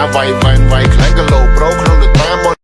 Weil, weil, weil klein gelaufen